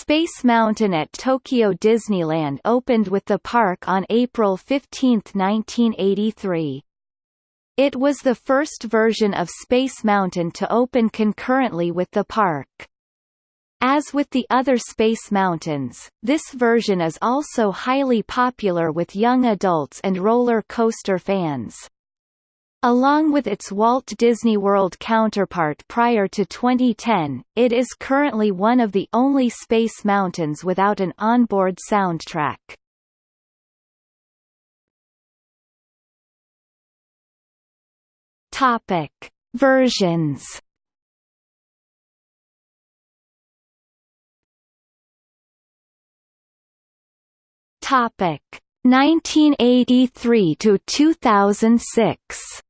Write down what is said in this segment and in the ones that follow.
Space Mountain at Tokyo Disneyland opened with the park on April 15, 1983. It was the first version of Space Mountain to open concurrently with the park. As with the other Space Mountains, this version is also highly popular with young adults and roller coaster fans. Along with its Walt Disney World counterpart prior to 2010, it is currently one of the only Space Mountains without an onboard soundtrack. Topic: Versions Topic 1983 to 2006.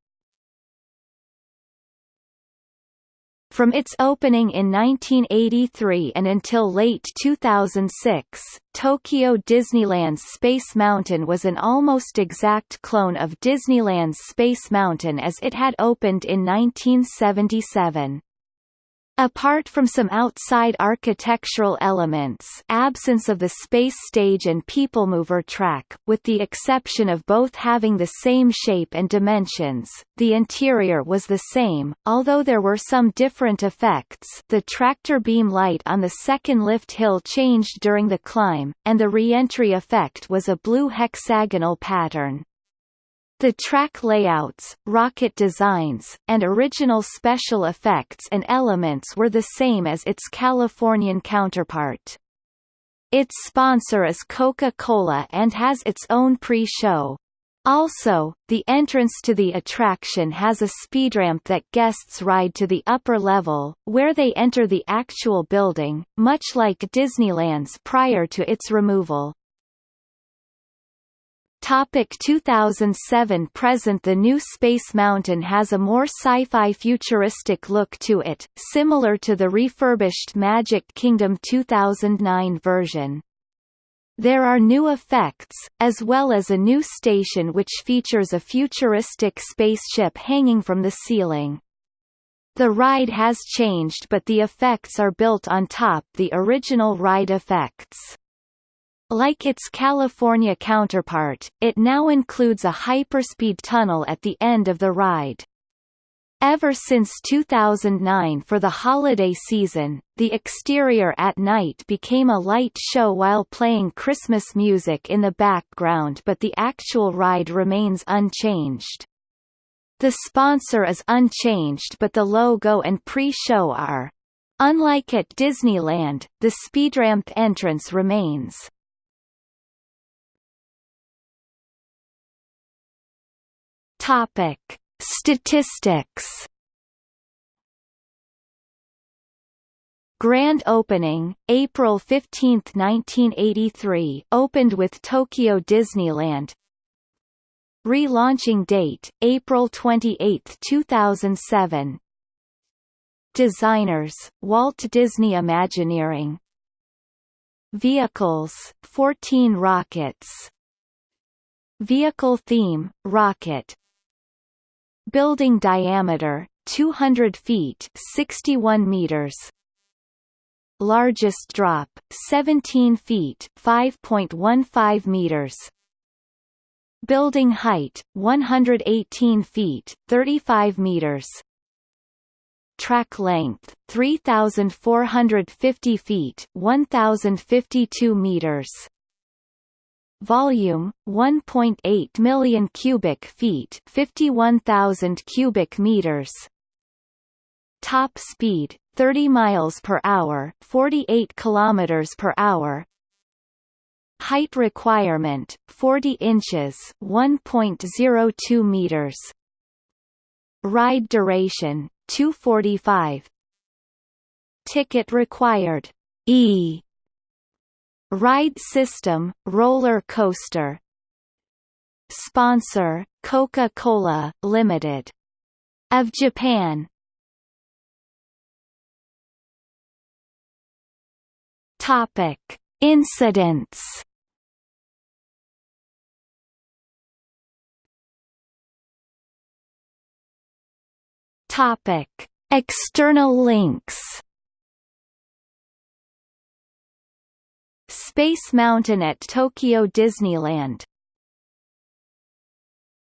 From its opening in 1983 and until late 2006, Tokyo Disneyland's Space Mountain was an almost exact clone of Disneyland's Space Mountain as it had opened in 1977. Apart from some outside architectural elements absence of the space stage and people mover track, with the exception of both having the same shape and dimensions, the interior was the same, although there were some different effects the tractor beam light on the second lift hill changed during the climb, and the re-entry effect was a blue hexagonal pattern. The track layouts, rocket designs, and original special effects and elements were the same as its Californian counterpart. Its sponsor is Coca-Cola and has its own pre-show. Also, the entrance to the attraction has a speed ramp that guests ride to the upper level, where they enter the actual building, much like Disneyland's prior to its removal. Topic 2007 Present The new Space Mountain has a more sci-fi futuristic look to it, similar to the refurbished Magic Kingdom 2009 version. There are new effects, as well as a new station which features a futuristic spaceship hanging from the ceiling. The ride has changed but the effects are built on top the original ride effects. Like its California counterpart, it now includes a hyperspeed tunnel at the end of the ride. Ever since 2009 for the holiday season, the exterior at night became a light show while playing Christmas music in the background but the actual ride remains unchanged. The sponsor is unchanged but the logo and pre-show are. Unlike at Disneyland, the speed ramp entrance remains. Topic: Statistics. Grand opening, April 15, 1983 opened with Tokyo Disneyland. Relaunching date, April 28, 2007 Designers, Walt Disney Imagineering. Vehicles, 14 rockets. Vehicle theme, rocket Building diameter 200 feet 61 meters. Largest drop 17 feet 5.15 meters. Building height 118 feet 35 meters. Track length 3450 feet 1052 meters Volume 1.8 million cubic feet, 51,000 cubic meters. Top speed 30 miles per hour, 48 kilometers per hour. Height requirement 40 inches, 1.02 meters. Ride duration 245. Ticket required E Ride system, roller coaster Sponsor, Coca-Cola, Limited. Of Japan Topic. Incidents Topic. External links Space Mountain at Tokyo Disneyland